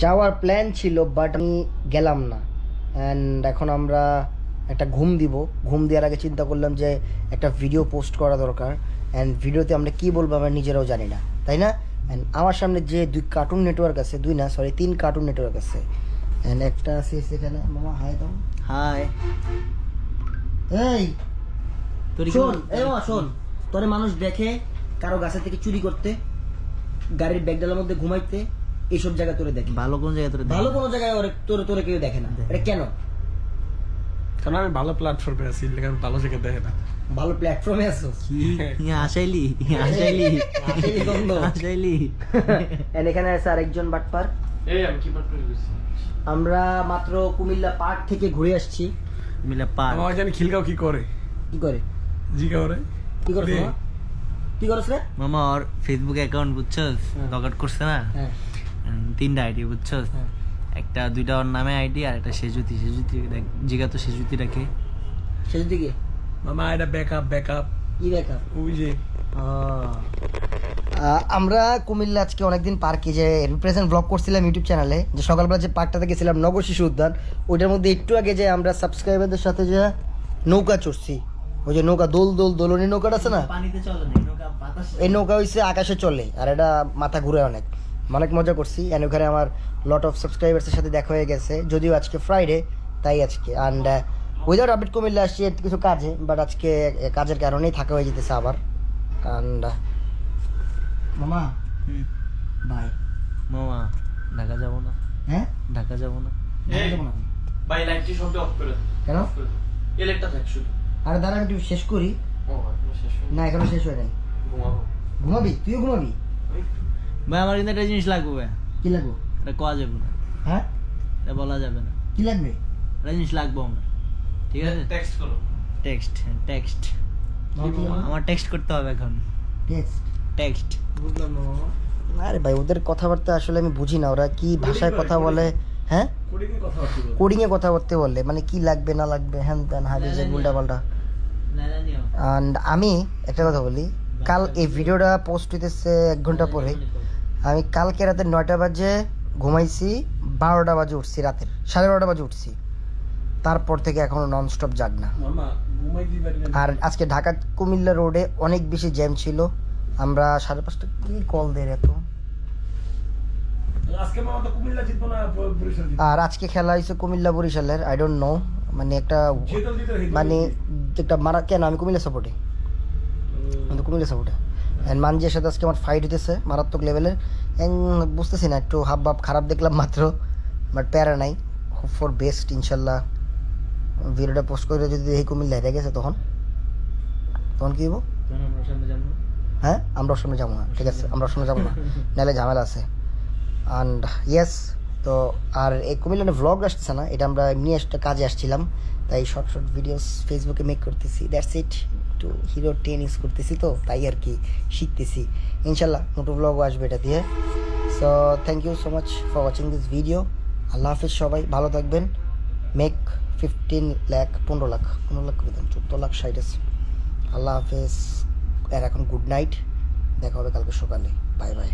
যাওয়ার প্ল্যান ছিল বাট আমি গেলাম না। অ্যান্ড এখন আমরা একটা ঘুম দিব। ঘুম দেওয়ার আগে চিন্তা করলাম যে একটা ভিডিও পোস্ট করা দরকার। অ্যান্ড ভিডিওতে আমরা কি বলব আমরা নিজেরাও জানি না তাই না? অ্যান্ড আমার সামনে যে দুই কার্টুন নেটওয়ার্ক আছে দুই না সরি তিন কার্টুন নেটওয়ার্ক আছে। অ্যান্ড একটা আছে সেখানে মামা হাই দাও। হাই এই তোর শোন এই মামা শোন তোরে মানুষ দেখে কারও গাছের থেকে চুরি করতে গাড়ির ব্যাগডালের মধ্যে ঘুমাইতে এইসব জায়গা তোরে দেখে। ভালো কোন জায়গায় তোর ভালো কোনো জায়গায় ওরে তোরে তোরে কেউ দেখে না। এটা কেন? কারণ আমি ভালো প্ল্যাটফর্মে আছি আমি ভালো জায়গায় দেখে না। ভালো প্ল্যাটফর্মে আছো? কি? ইয়া আসাইলি আসাইলি আসাইলি গন্ধ। আসাইলি And এখানে আছে আরেকজন বাটপার এই আমি কি করে আমরা মাত্র কুমিল্লা পার্ক থেকে ঘুরে আসছি। মিলে পার আমার জানি খিলগাঁও কি করে? কি করে? জিগাও রে। কি করছ রে। মামা? কি করছ রে? মামা ওর ফেসবুক অ্যাকাউন্ট বুঝছস। লগ আউট করছে না? হ্যাঁ। তিনটা আইডি বুঝছস হ্যাঁ। একটা দুইটা ওর নামে আইডি আর একটা সেজুতি। সেজুতি জিগা তো সেজুতি রাখে। শেষ দিকে মামা এটা ব্যাকআপ ব্যাকআপ কি দেখা ওই যে। আমরা কুমিল্লা আজকে অনেকদিন পার্কে যে রিপ্রেজেন্ট ব্লগ করছিলাম ইউটিউব চ্যানেলে যে সকালবেলা যে পার্কটাতে গেছিলাম নগর শিশু উদ্যান ওইটার মধ্যে একটু আগে যে আমরা সাবস্ক্রাইবারদের সাথে যে নৌকা চড়ছি ওই যে নৌকা দোল দোল দোলনি নৌকাটা আছে না? পানিতে চলে না নৌকা বাতাস এই নৌকা হইছে আকাশে চলে আর এটা মাথা ঘুরে অনেক। অনেক মজা করছি। অ্যান্ড ওখানে আমার লট অফ সাবস্ক্রাইবার্সের সাথে দেখা হয়ে গেছে। যদিও আজকে ফ্রাইডে তাই আজকে। অ্যান্ড উইদাউট আপডেট কুমিল্লা আসছি কিছু কাজে বাট আজকে কাজের কারণেই থাকা হয়ে যেতেছে আবার। অ্যান্ড মামা? বাই মামা ঢাকা যাব না? হ্যাঁ? ঢাকা যাব না? যাব না। ভাই লাইটটি সবটা অফ করে কেন? এই লাইটটা থাক শুধু। আরে দাঁড়া আমি শেষ করি। ও এখনও শেষ হয়নি। না এখনও শেষ হয় নাই। ঘুমাবো। ঘুমাবি? তুইও ঘুমাবি? ভাই আমার কিন্তু একটা জিনিস লাগবে। ভাই কি লাগবে? এটা কোয়া যাবে না। হ্যাঁ? এটা বলা যাবে না। কি লাগবে? একটা জিনিস লাগবে আমার। ঠিক আছে? টেক্সট করো। টেক্সট টেক্সট আমার টেক্সট করতে হবে এখন। টেক্সট টেক্সট বুঝলাম না আরে ভাই ওদের কথাবার্তা আসলে আমি বুঝি না। ওরা কি ভাষায় কথা বলে? হ্যাঁ? কোডিং কথা এ কথা বলতে বললে মানে কি লাগবে না লাগবে? হ্যান ত্যান হাবি যে উল্টা পাল্টা। অ্যান্ড আমি একটা কথা বলি। কাল এই ভিডিওটা পোস্ট হইতেছে এক ঘণ্টা পরে। আমি কালকে রাতে নয়টা বাজে ঘুমাইছি বারোটা বাজে উঠছি রাতের সাড়ে বারোটা বাজে উঠছি। তারপর থেকে এখনও ননস্টপ জাগ না। আর আজকে ঢাকা কুমিল্লা রোডে অনেক বেশি জ্যাম ছিল। আমরা সাড়ে পাঁচটা কি কল দেয় এত? আর আজকে খেলা হয়েছে কুমিল্লা বরিশালের আই ডোন্ট নো মানে একটা মানে একটা মারা কেন আমি কুমিল্লা সাপোর্টে আমি তো কুমিল্লা সাপোর্টে অ্যান্ড মানজির সাথে আজকে আমার ফাইট হইতেছে মারাত্মক লেভেলের অ্যান্ড বুঝতেছি না একটু হাব ভাব খারাপ দেখলাম মাত্র বাট প্যারা নাই। হোপ ফর বেস্ট ইনশাল্লাহ। ভিডিওটা পোস্ট করে যদি এই কুমিল্লা হেরে গেছে তখন। তখন কি হব হ্যাঁ? আমরা সামনে যাব না ঠিক আছে আমরা সামনে যাব না। নাহলে ঝামেলা আছে। অ্যান্ড ইয়েস তো আর এই কুমিল্লানে ভ্লগ আসছে না, এটা আমরা এমনি একটা কাজে আসছিলাম, তাই শর্ট শর্ট ভিডিওস ফেসবুকে মেক করতেছি। দ্যাটস ইট একটু হিরো টেন ইউজ করতেছি তো, তাই আর কি শিখতেছি। ইনশাল্লাহ নতুন ভ্লগও আসবে এটা দিয়ে। So thank you so much for watching this video আল্লাহ হাফিজ সবাই, ভালো থাকবেন। মেক ফিফটিন লাখ পনেরো লাখ পনেরো লাখ করে দেন, চোদ্দ লাখ, ষাট আছে। আল্লাহ হাফেজ। আর এখন গুড নাইট দেখা হবে কালকে সকালে। Bye bye